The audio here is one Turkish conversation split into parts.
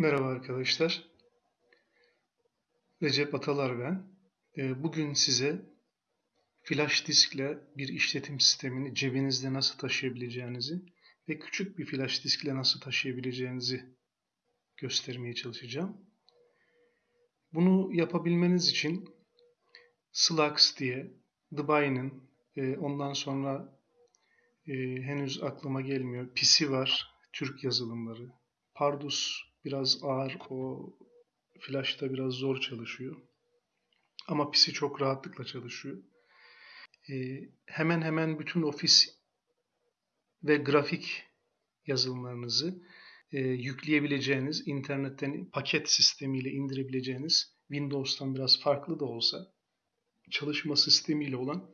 Merhaba arkadaşlar. Recep Atalar ben. Ee, Bugün size flash diskle bir işletim sistemini cebinizde nasıl taşıyabileceğinizi ve küçük bir flash diskle nasıl taşıyabileceğinizi göstermeye çalışacağım. Bunu yapabilmeniz için Slacks diye, Debian'ın, e, ondan sonra e, henüz aklıma gelmiyor, PC var, Türk yazılımları, Pardus biraz ağır, o Flash'ta biraz zor çalışıyor. Ama PC çok rahatlıkla çalışıyor. Ee, hemen hemen bütün ofis ve grafik yazılımlarınızı e, yükleyebileceğiniz, internetten paket sistemiyle indirebileceğiniz, Windows'tan biraz farklı da olsa çalışma sistemiyle olan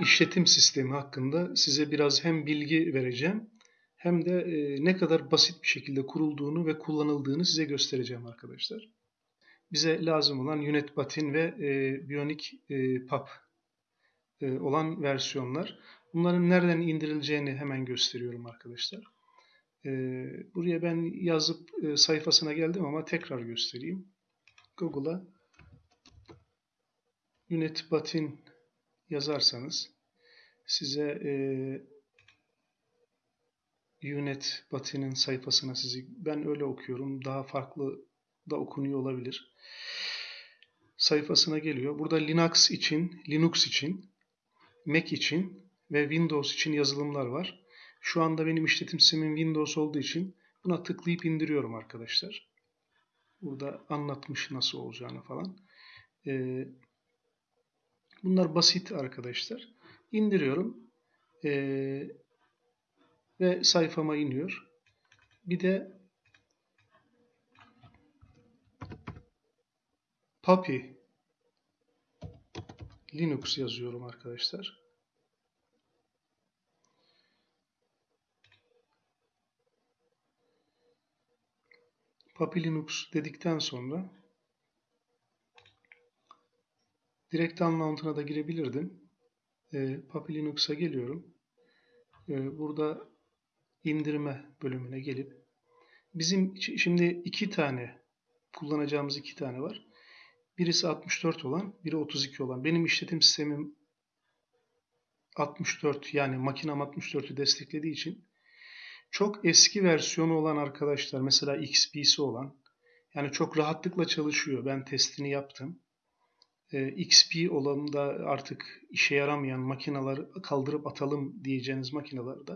işletim sistemi hakkında size biraz hem bilgi vereceğim hem de e, ne kadar basit bir şekilde kurulduğunu ve kullanıldığını size göstereceğim arkadaşlar. Bize lazım olan Unit Batin ve e, Bionic e, Pub e, olan versiyonlar. Bunların nereden indirileceğini hemen gösteriyorum arkadaşlar. E, buraya ben yazıp e, sayfasına geldim ama tekrar göstereyim. Google'a Unit Batin yazarsanız size e, Unet Batı'nın sayfasına sizi ben öyle okuyorum. Daha farklı da okunuyor olabilir. Sayfasına geliyor. Burada Linux için, Linux için, Mac için ve Windows için yazılımlar var. Şu anda benim işletim sistemim Windows olduğu için buna tıklayıp indiriyorum arkadaşlar. Burada anlatmış nasıl olacağını falan. Ee, bunlar basit arkadaşlar. İndiriyorum. Ee, ve sayfama iniyor. Bir de Puppy Linux yazıyorum arkadaşlar. Puppy Linux dedikten sonra direkt anlamına da girebilirdim. E, Puppy Linux'a geliyorum. E, burada indirme bölümüne gelip bizim şimdi iki tane kullanacağımız iki tane var. Birisi 64 olan, biri 32 olan. Benim işletim sistemim 64 yani makinem 64'ü desteklediği için çok eski versiyonu olan arkadaşlar mesela XP'si olan yani çok rahatlıkla çalışıyor. Ben testini yaptım. XP olanında artık işe yaramayan makineleri kaldırıp atalım diyeceğiniz makinelerde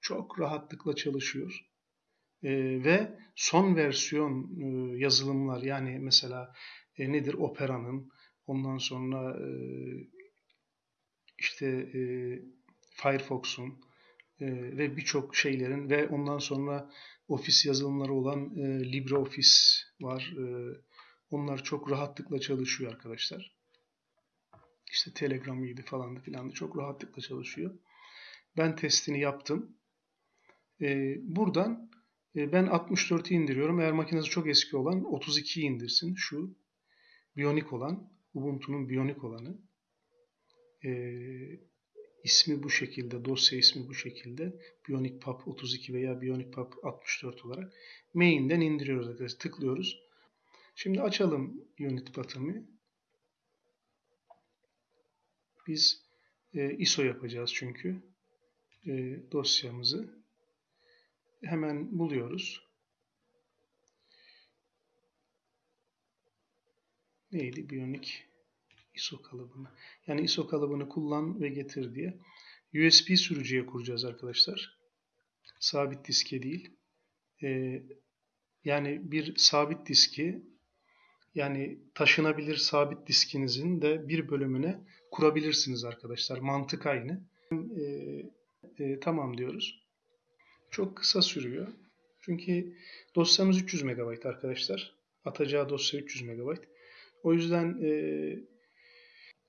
çok rahatlıkla çalışıyor. E, ve son versiyon e, yazılımlar yani mesela e, nedir Opera'nın ondan sonra e, işte e, Firefox'un e, ve birçok şeylerin ve ondan sonra ofis yazılımları olan e, LibreOffice var. E, onlar çok rahatlıkla çalışıyor arkadaşlar. İşte Telegram gibi falan da filan da çok rahatlıkla çalışıyor. Ben testini yaptım. E, buradan e, ben 64'ü indiriyorum. Eğer makinesi çok eski olan 32'yi indirsin. Şu Bionic olan, Ubuntu'nun Bionic olanı. E, ismi bu şekilde, dosya ismi bu şekilde. Bionic Pub 32 veya Bionic Pub 64 olarak main'den indiriyoruz arkadaşlar. Tıklıyoruz. Şimdi açalım unit button'ı. Biz e, ISO yapacağız çünkü e, dosyamızı hemen buluyoruz. Neydi? Bionic ISO kalıbını. Yani ISO kalıbını kullan ve getir diye. USB sürücüye kuracağız arkadaşlar. Sabit diske değil. Ee, yani bir sabit diski yani taşınabilir sabit diskinizin de bir bölümüne kurabilirsiniz arkadaşlar. Mantık aynı. E, e, tamam diyoruz. Çok kısa sürüyor. Çünkü dosyamız 300 MB arkadaşlar. Atacağı dosya 300 MB. O yüzden e,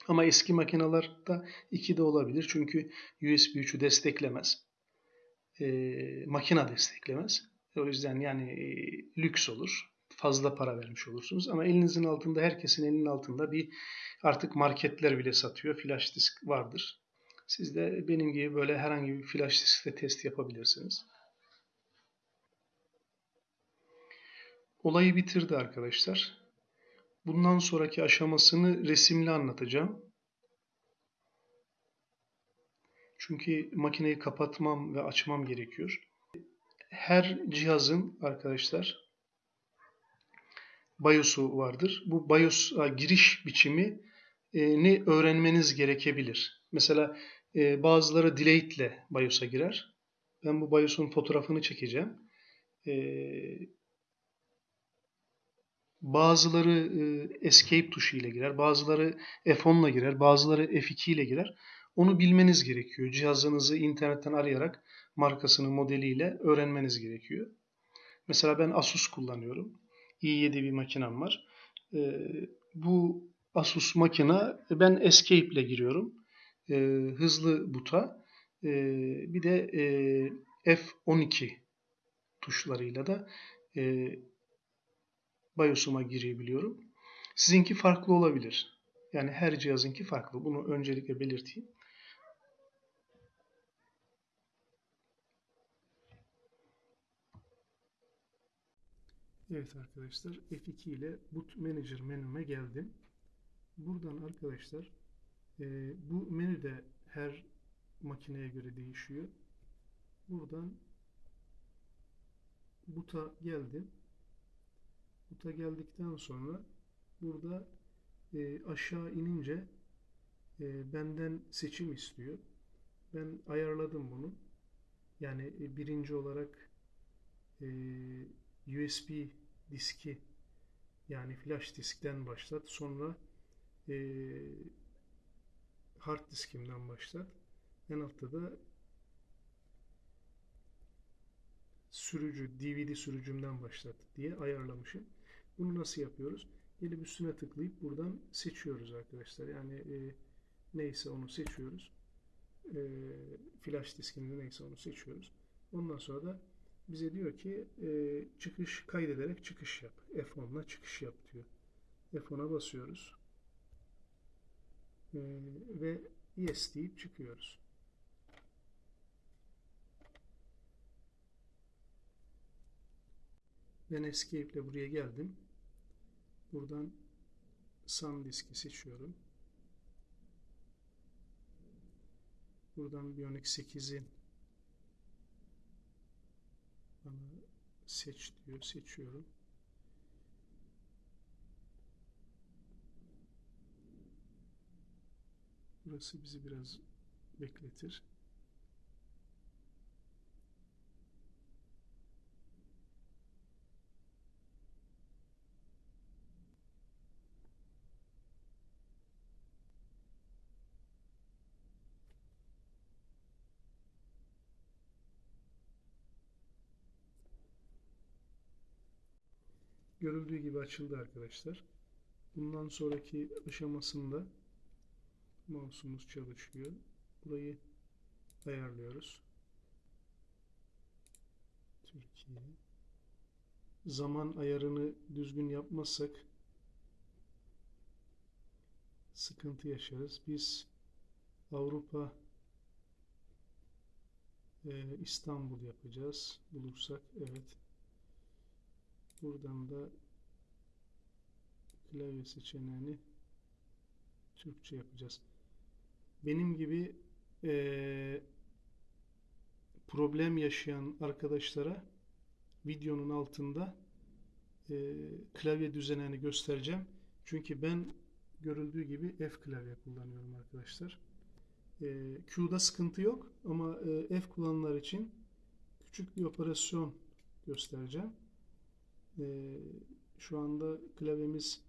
ama eski makinalarda 2 de olabilir. Çünkü USB 3'ü desteklemez. E, makina desteklemez. O yüzden yani e, lüks olur. Fazla para vermiş olursunuz. Ama elinizin altında, herkesin elinin altında bir artık marketler bile satıyor. Flash disk vardır. Siz de benim gibi böyle herhangi bir flash diskte test yapabilirsiniz. olayı bitirdi arkadaşlar. Bundan sonraki aşamasını resimli anlatacağım. Çünkü makineyi kapatmam ve açmam gerekiyor. Her cihazın arkadaşlar BIOS'u vardır. Bu BIOS'a giriş biçimi e, ne öğrenmeniz gerekebilir. Mesela e, bazıları delayed ile BIOS'a girer. Ben bu BIOS'un fotoğrafını çekeceğim. E, bazıları e, escape tuşu ile girer, bazıları F10 ile girer, bazıları F2 ile girer. Onu bilmeniz gerekiyor. Cihazınızı internetten arayarak markasını, modeliyle öğrenmeniz gerekiyor. Mesela ben Asus kullanıyorum. i7 bir makinem var. E, bu Asus makina ben Escape ile giriyorum. E, hızlı buta. E, bir de e, F12 tuşlarıyla da e, BIOS'uma girebiliyorum. Sizinki farklı olabilir. Yani her cihazınki farklı. Bunu öncelikle belirteyim. Evet arkadaşlar F2 ile Boot Manager menüme geldim. Buradan arkadaşlar e, bu menü de her makineye göre değişiyor. Buradan Boot'a geldim. Boot'a geldikten sonra burada e, aşağı inince e, benden seçim istiyor. Ben ayarladım bunu. Yani e, birinci olarak e, USB diski yani flash diskten başlat. Sonra e, hard diskimden başlat. En altta da sürücü, DVD sürücümden başlat diye ayarlamışım. Bunu nasıl yapıyoruz? Gelip üstüne tıklayıp buradan seçiyoruz arkadaşlar. Yani e, neyse onu seçiyoruz. E, flash diskinde neyse onu seçiyoruz. Ondan sonra da bize diyor ki e, çıkış kaydederek çıkış yap. F10'la çıkış yap diyor. F10'a basıyoruz. E, ve yes deyip çıkıyoruz. Ben Escape ile buraya geldim. Buradan SanDisk'i seçiyorum. Buradan Bionic 8'in bana seç diyor. Seçiyorum. Burası bizi biraz bekletir. Görüldüğü gibi açıldı arkadaşlar. Bundan sonraki aşamasında mouse'umuz çalışıyor. Burayı ayarlıyoruz. Türkiye. Zaman ayarını düzgün yapmazsak sıkıntı yaşarız. Biz Avrupa e, İstanbul yapacağız. Bulursak evet. Buradan da klavye seçeneğini Türkçe yapacağız. Benim gibi e, problem yaşayan arkadaşlara videonun altında e, klavye düzenini göstereceğim. Çünkü ben görüldüğü gibi F klavye kullanıyorum arkadaşlar. E, Q'da sıkıntı yok ama e, F kullananlar için küçük bir operasyon göstereceğim. E, şu anda klavyemiz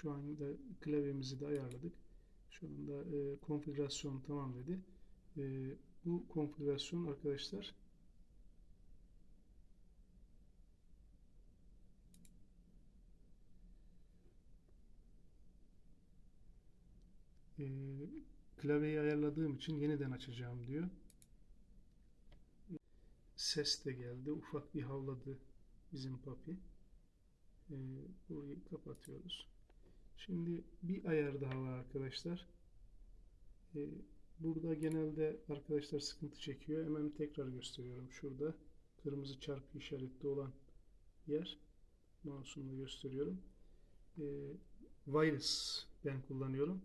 Şu anda klavyemizi de ayarladık. Şu anda e, konfigürasyon tamam dedi. E, bu konfigürasyon arkadaşlar e, klavyeyi ayarladığım için yeniden açacağım diyor. Ses de geldi. Ufak bir havladı bizim papi. E, burayı kapatıyoruz. Şimdi bir ayar daha var arkadaşlar. Ee, burada genelde arkadaşlar sıkıntı çekiyor. Hemen tekrar gösteriyorum şurada. kırmızı çarpı işaretli olan yer mouse'umla gösteriyorum. E, wireless ben kullanıyorum.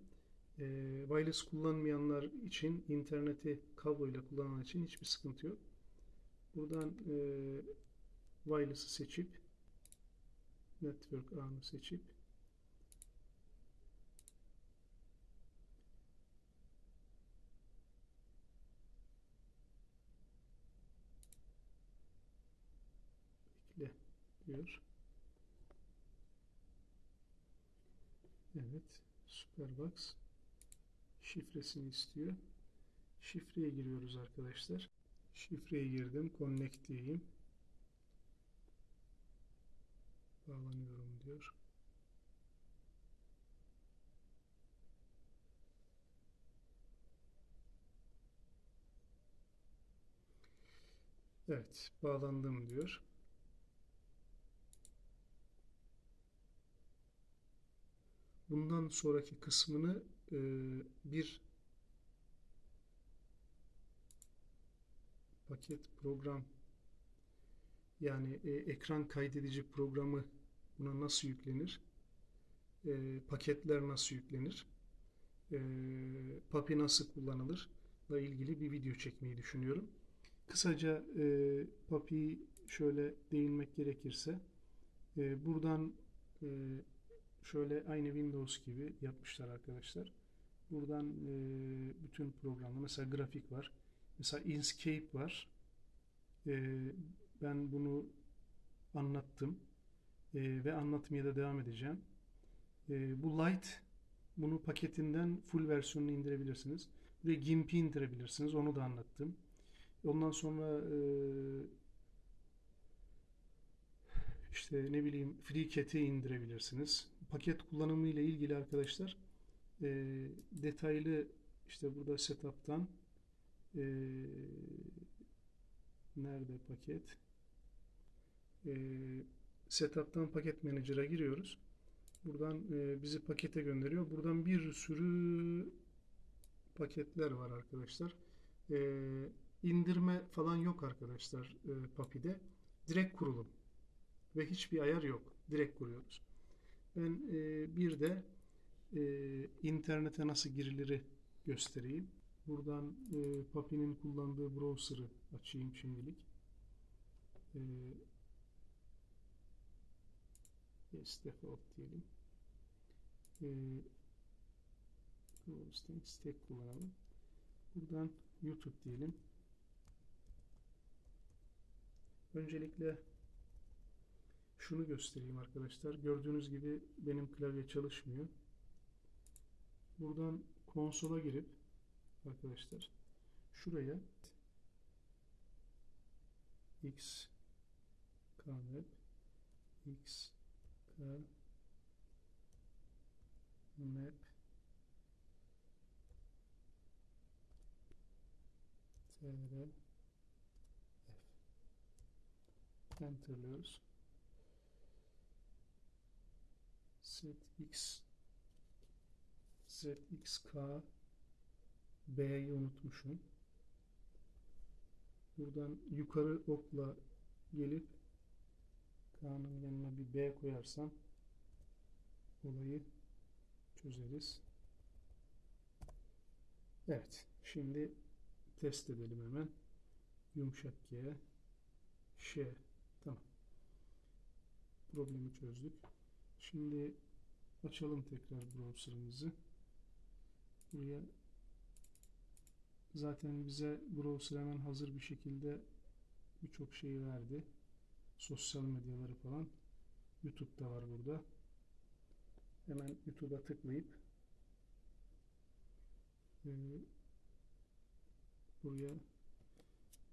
E, wireless kullanmayanlar için interneti kabloyla kullanan için hiçbir sıkıntı yok. Buradan e, wireless'ı seçip network ağını seçip diyor. Evet. Superbox şifresini istiyor. Şifreye giriyoruz arkadaşlar. Şifreye girdim. Connect diyeyim. Bağlanıyorum diyor. Evet, bağlandım diyor. Bundan sonraki kısmını e, bir paket program yani e, ekran kaydedici programı buna nasıl yüklenir? E, paketler nasıl yüklenir? E, PAPI nasıl kullanılır? ile ilgili bir video çekmeyi düşünüyorum. Kısaca e, PAPI'yi şöyle değinmek gerekirse e, buradan e, şöyle aynı Windows gibi yapmışlar arkadaşlar. Buradan e, bütün programı mesela grafik var. Mesela Inkscape var. E, ben bunu anlattım e, ve anlatmaya da devam edeceğim. E, bu Light bunu paketinden full versiyonunu indirebilirsiniz. Ve GIMP'i indirebilirsiniz. Onu da anlattım. Ondan sonra e, işte ne bileyim FreeCAD'i indirebilirsiniz. Paket kullanımı ile ilgili arkadaşlar e, detaylı işte burada setup'tan e, nerede paket e, setup'tan paket manager'a giriyoruz. Buradan e, bizi pakete gönderiyor. Buradan bir sürü paketler var arkadaşlar. E, indirme falan yok arkadaşlar e, Papi'de. Direkt kurulum. Ve hiçbir ayar yok. Direkt kuruyoruz. Ben e, bir de e, internete nasıl girileri göstereyim. Buradan e, Papi'nin kullandığı browser'ı açayım şimdilik. E, yes, default diyelim. E, stack kullanalım. Buradan YouTube diyelim. Öncelikle şunu göstereyim arkadaşlar. Gördüğünüz gibi benim klavye çalışmıyor. Buradan konsola girip arkadaşlar şuraya x kmap x map tr f enterliyoruz zx zxk B'yi unutmuşum. Buradan yukarı okla gelip K'nın yanına bir B koyarsam olayı çözeriz. Evet. Şimdi test edelim hemen. Yumuşak G Ş tamam. Problemi çözdük. Şimdi açalım tekrar browser'ımızı. Buraya zaten bize browser hemen hazır bir şekilde birçok şeyi verdi. Sosyal medyaları falan. YouTube da var burada. Hemen YouTube'a tıklayıp e, buraya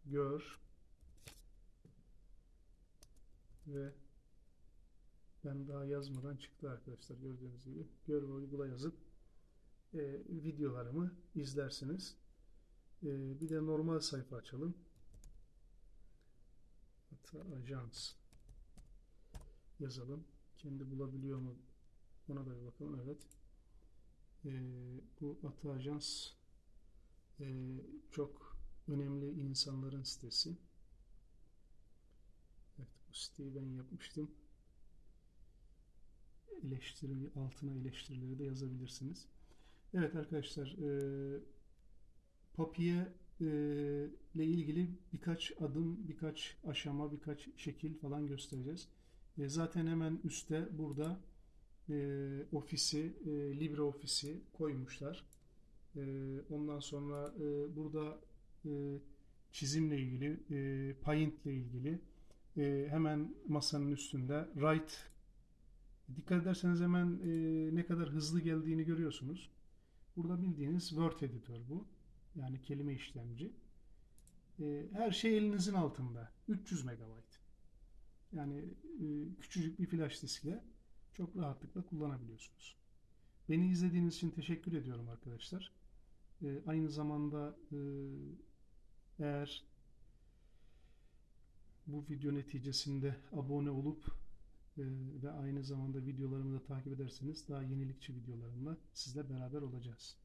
gör ve ben daha yazmadan çıktı arkadaşlar gördüğünüz gibi. Gör ve uygula yazıp e, videolarımı izlersiniz. E, bir de normal sayfa açalım. Hatta ajans yazalım. Kendi bulabiliyor mu? Ona da bir bakalım. Evet. E, bu Ata Ajans e, çok önemli insanların sitesi. Bu siteyi ben yapmıştım. Eleştiri altına eleştirileri de yazabilirsiniz. Evet arkadaşlar, e, Papiye e, ile ilgili birkaç adım, birkaç aşama, birkaç şekil falan göstereceğiz. E, zaten hemen üstte burada e, ofisi, e, LibreOffice'i koymuşlar. E, ondan sonra e, burada e, çizimle ilgili, e, Paint ile ilgili e, hemen masanın üstünde Write Dikkat ederseniz hemen e, ne kadar hızlı geldiğini görüyorsunuz. Burada bildiğiniz Word editör bu. Yani kelime işlemci. E, her şey elinizin altında. 300 MB. Yani e, küçücük bir flash diskle çok rahatlıkla kullanabiliyorsunuz. Beni izlediğiniz için teşekkür ediyorum arkadaşlar. E, aynı zamanda e, eğer bu video neticesinde abone olup ve aynı zamanda videolarımı da takip ederseniz daha yenilikçi videolarımla sizle beraber olacağız.